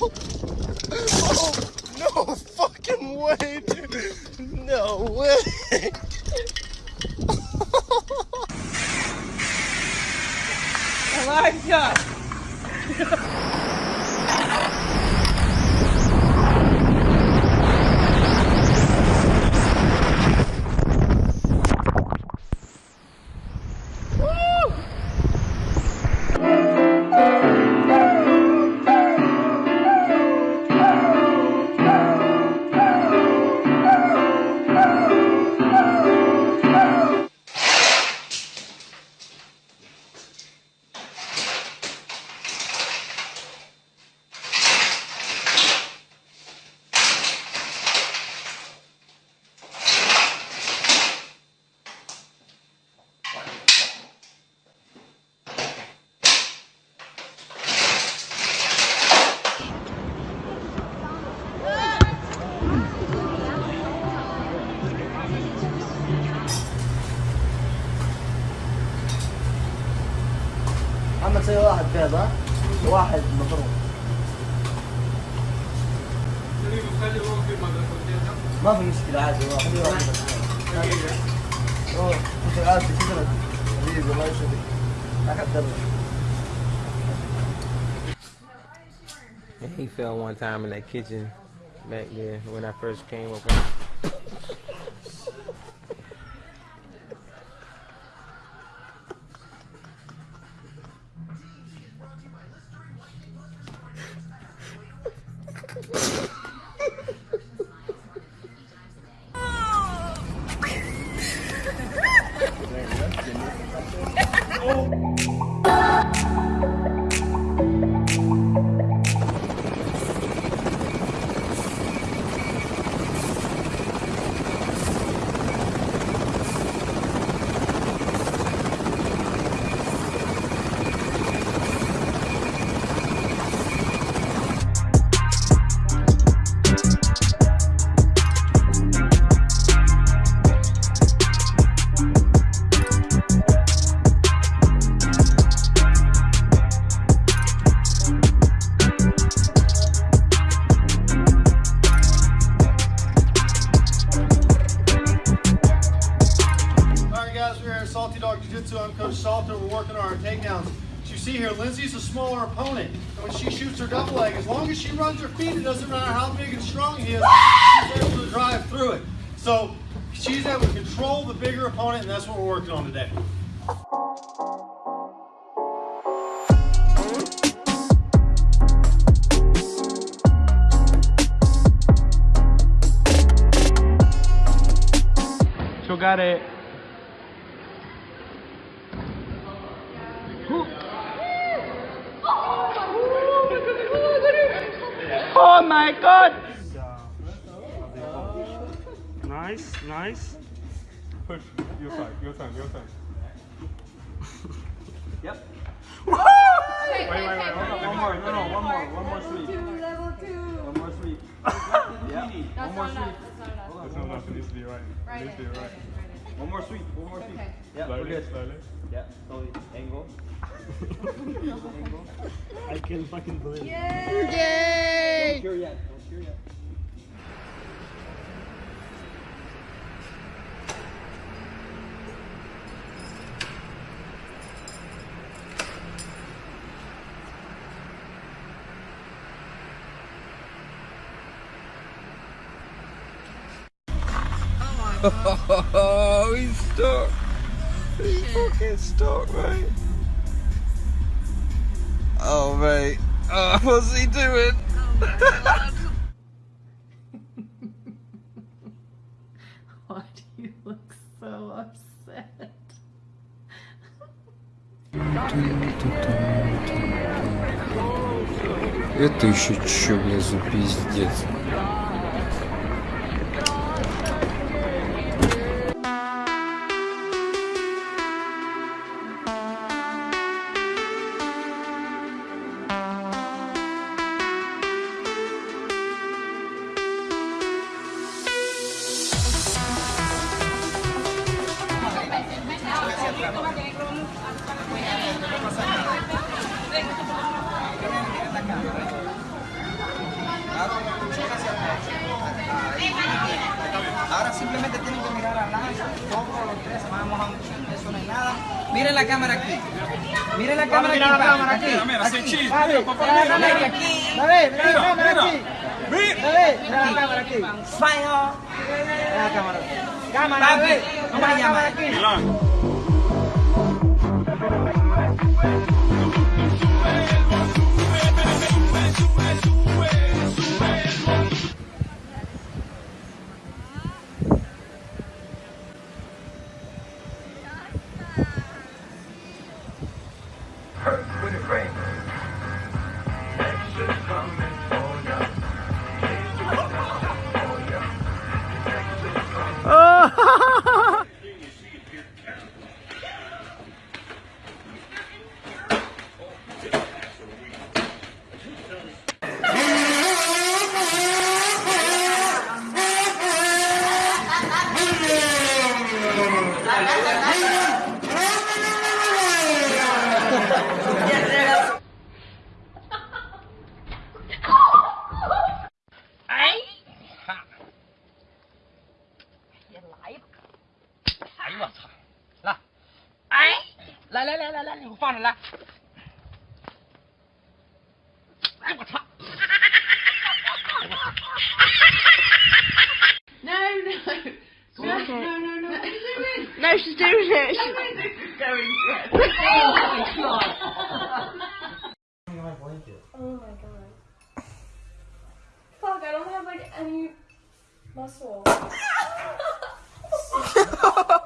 oh, no fucking way, dude. No way. محمد سوي واحد كذا واحد مضروب ما في مشكلة عادي هو خليه يروح اوه انت عادي كذا حبيبي الله يسعدك اقدر And he fell one time in that kitchen back there when I first came up. Alright Jiu-Jitsu. I'm Coach Salter. We're working on our takedowns. As you see here, Lindsay's a smaller opponent. And when she shoots her double leg, as long as she runs her feet, it doesn't matter how big and strong he is, she's able to drive through it. So she's able to control the bigger opponent, and that's what we're working on today. Giocare Oh my god! Nice, nice. Push. Your side, your side, your side. Yep. Wait, wait, wait. Hold on. One more. No, no. One more. One more sweep. Level two. level two. One more sweep. yeah. One more sweep. enough, That's not enough. It needs to be right. It needs to be right. One more sweep. One more sweep. Okay. Yeah, we're Slowly, good. slowly. Yeah, slowly. Angle. Angle. I can fucking believe it. Don't cure yet. Don't cure yet. Oh, he's stuck. He's fucking stuck, mate. Oh, mate. Oh, what's he doing? Why do you look so upset? Это еще что, блядь, за пиздец? Ahora simplemente tienen que mirar a Nacho, todos los tres vamos a eso no es nada. Miren la cámara aquí. Miren la cámara aquí. Mira la cámara aquí. Mira, aquí. Aquí. Mira la cámara aquí. Fire. Mira la cámara. Cámara, ¿Cómo se llama? No, no. No, no, no, no. No, she's doing it. She's going for it. Oh my god. Oh my god. Fuck, I don't have like any muscle.